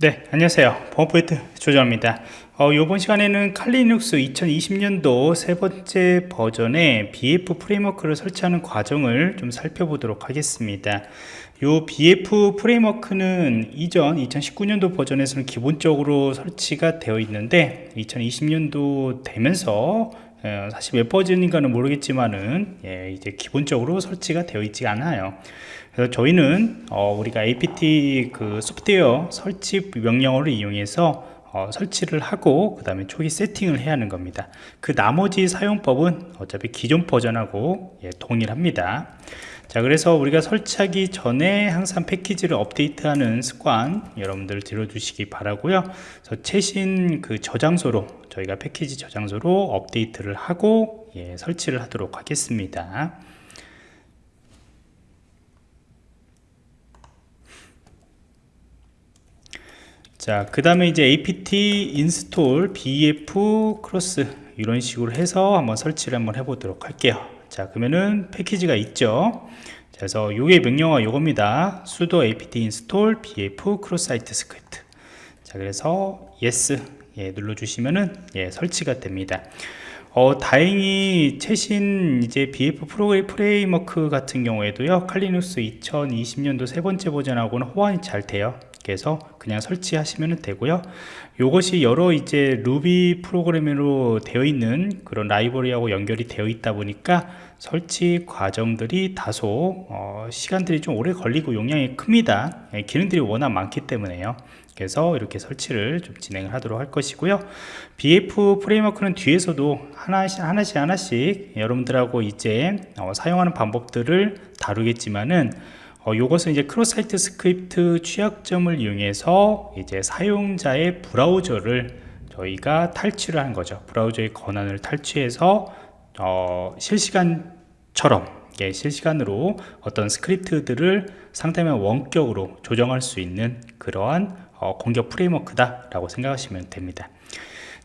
네 안녕하세요. 범포인트 조정입니다. 어, 이번 시간에는 칼리눅스 2020년도 세 번째 버전의 BF 프레임워크를 설치하는 과정을 좀 살펴보도록 하겠습니다. 이 BF 프레임워크는 이전 2019년도 버전에서는 기본적으로 설치가 되어 있는데 2020년도 되면서 어, 사실 몇 버전인가는 모르겠지만은 예, 이제 기본적으로 설치가 되어 있지 않아요. 그래서 저희는 어, 우리가 apt 그 소프트웨어 설치 명령어를 이용해서 어, 설치를 하고 그 다음에 초기 세팅을 해야 하는 겁니다. 그 나머지 사용법은 어차피 기존 버전하고 예, 동일합니다. 자 그래서 우리가 설치하기 전에 항상 패키지를 업데이트하는 습관 여러분들 들어주시기 바라고요. 그래서 최신 그 저장소로 저희가 패키지 저장소로 업데이트를 하고 예, 설치를 하도록 하겠습니다 자, 그 다음에 이제 apt install bf cross 이런 식으로 해서 한번 설치를 한번 해보도록 할게요. 자, 그러면은 패키지가 있죠. 자, 그래서 요게 명령어 요겁니다. sudo apt install bf cross site script. 자, 그래서 yes 예, 눌러주시면은 예, 설치가 됩니다. 어, 다행히 최신 이제 BF 프레임워크 같은 경우에도요, 칼리눅스 2020년도 세 번째 버전하고는 호환이 잘 돼요. 해서 그냥 설치하시면 되고요. 이것이 여러 이제 루비 프로그램으로 되어 있는 그런 라이브러리하고 연결이 되어 있다 보니까 설치 과정들이 다소 어, 시간들이 좀 오래 걸리고 용량이 큽니다. 예, 기능들이 워낙 많기 때문에요. 그래서 이렇게 설치를 좀 진행을 하도록 할 것이고요. BF 프레임워크는 뒤에서도 하나씩 하나씩 하나씩 여러분들하고 이제 어, 사용하는 방법들을 다루겠지만은 어, 이것은 이제 크로사이트 스크립트 취약점을 이용해서 이제 사용자의 브라우저를 저희가 탈취를 한 거죠. 브라우저의 권한을 탈취해서 어, 실시간처럼 예, 실시간으로 어떤 스크립트들을 상대면 원격으로 조정할 수 있는 그러한 어, 공격 프레임워크다 라고 생각하시면 됩니다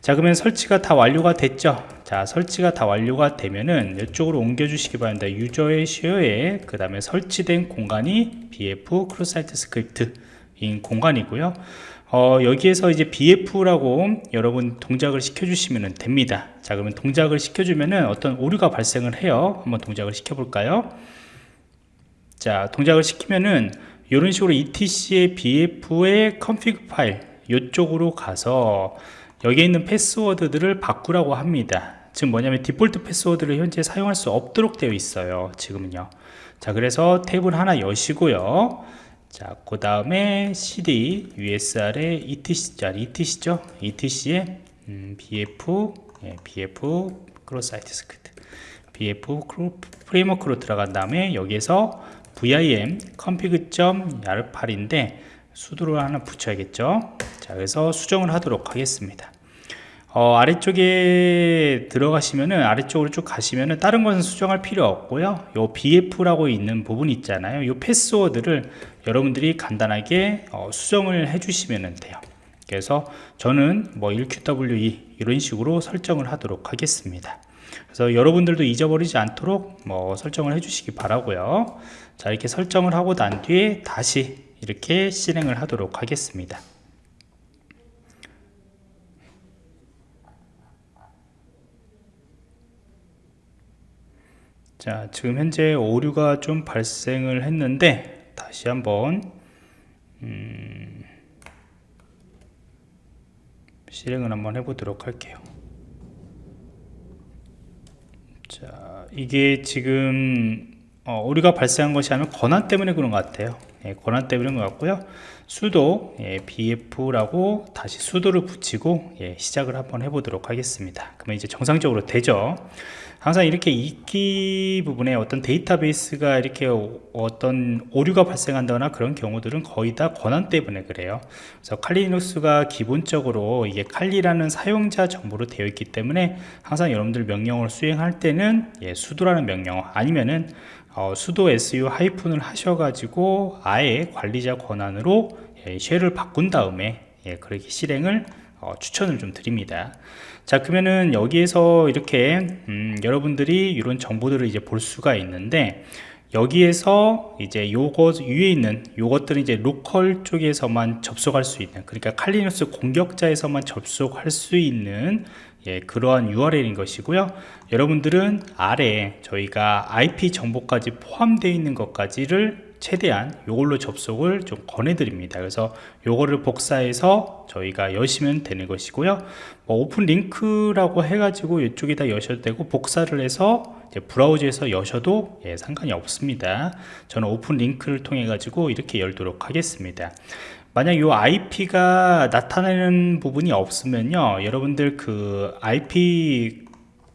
자 그러면 설치가 다 완료가 됐죠? 자 설치가 다 완료가 되면은 이쪽으로 옮겨 주시기 바랍니다. 유저의 쉐어에 그 다음에 설치된 공간이 bf 크로사이트 스크립트 인 공간이고요. 어, 여기에서 이제 bf라고 여러분 동작을 시켜 주시면 됩니다. 자 그러면 동작을 시켜 주면은 어떤 오류가 발생을 해요. 한번 동작을 시켜 볼까요? 자 동작을 시키면은 이런 식으로 etc의 bf의 config 파일 이쪽으로 가서 여기에 있는 패스워드들을 바꾸라고 합니다. 지금 뭐냐면 디폴트 패스워드를 현재 사용할 수 없도록 되어 있어요. 지금은요. 자 그래서 탭을 하나 여시고요. 자그 다음에 cd usr의 etc 자 etc죠? etc의 음, bf 예, bf 크로사이트 스크립트 bf 프레임워크로 들어간 다음에 여기에서 vim config.yar8인데 수도를 하나 붙여야겠죠 자 그래서 수정을 하도록 하겠습니다. 어, 아래쪽에 들어가시면은 아래쪽으로 쭉 가시면은 다른 것은 수정할 필요 없고요. 요 bf라고 있는 부분 있잖아요. 요 패스워드를 여러분들이 간단하게 어, 수정을 해 주시면 돼요. 그래서 저는 뭐 1qwe 이런 식으로 설정을 하도록 하겠습니다. 그래서 여러분들도 잊어버리지 않도록 뭐 설정을 해 주시기 바라고요. 자 이렇게 설정을 하고 난 뒤에 다시 이렇게 실행을 하도록 하겠습니다 자 지금 현재 오류가 좀 발생을 했는데 다시 한번 음, 실행을 한번 해보도록 할게요. 자 이게 지금 어, 오류가 발생한 것이 아니면 권한 때문에 그런 것 같아요. 예, 권한 때문에 그런 것 같고요. 수도 예, bf라고 다시 수도를 붙이고 예, 시작을 한번 해보도록 하겠습니다. 그러면 이제 정상적으로 되죠. 항상 이렇게 이기 부분에 어떤 데이터베이스가 이렇게 어떤 오류가 발생한다거나 그런 경우들은 거의 다 권한 때문에 그래요. 그래서 칼리눅스가 기본적으로 이게 칼리라는 사용자 정보로 되어 있기 때문에 항상 여러분들 명령을 수행할 때는 예, 수도라는 명령어 아니면은 어, 수도 su 하이픈을 하셔가지고 아예 관리자 권한으로 예, 쉘을 바꾼 다음에 예, 그렇게 실행을 어, 추천을 좀 드립니다. 자 그러면은 여기에서 이렇게 음, 여러분들이 이런 정보들을 이제 볼 수가 있는데 여기에서 이제 요거 위에 있는 요것들은 이제 로컬 쪽에서만 접속할 수 있는 그러니까 칼리누스 공격자에서만 접속할 수 있는 예, 그러한 URL인 것이고요. 여러분들은 아래 저희가 IP 정보까지 포함되어 있는 것까지를 최대한 이걸로 접속을 좀 권해드립니다. 그래서 요거를 복사해서 저희가 여시면 되는 것이고요. 뭐 오픈 링크라고 해가지고 이쪽에다 여셔도 되고 복사를 해서 브라우저에서 여셔도 예, 상관이 없습니다. 저는 오픈 링크를 통해 가지고 이렇게 열도록 하겠습니다. 만약 이 IP가 나타내는 부분이 없으면요 여러분들 그 IP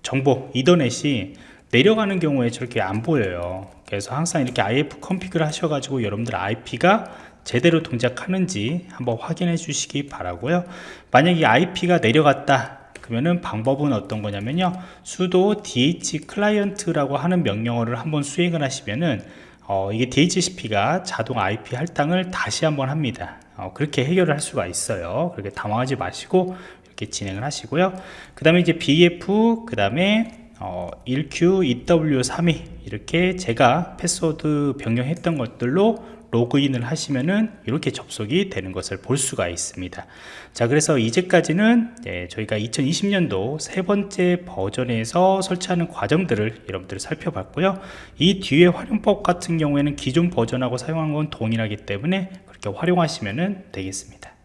정보 이더넷이 내려가는 경우에 저렇게 안 보여요 그래서 항상 이렇게 IF 컨피그를 하셔가지고 여러분들 IP가 제대로 동작하는지 한번 확인해 주시기 바라고요. 만약 이 IP가 내려갔다 그러면은 방법은 어떤 거냐면요. sudo dh 클라이언트라고 하는 명령어를 한번 수행을 하시면은 어, 이게 DHCP가 자동 IP 할당을 다시 한번 합니다. 어, 그렇게 해결을 할 수가 있어요. 그렇게 당황하지 마시고 이렇게 진행을 하시고요. 그 다음에 이제 BF 그 다음에 어, 1Q, EW32 이렇게 제가 패스워드 변경했던 것들로 로그인을 하시면은 이렇게 접속이 되는 것을 볼 수가 있습니다. 자 그래서 이제까지는 예, 저희가 2020년도 세 번째 버전에서 설치하는 과정들을 여러분들 살펴봤고요. 이 뒤에 활용법 같은 경우에는 기존 버전하고 사용한 건 동일하기 때문에 그렇게 활용하시면 되겠습니다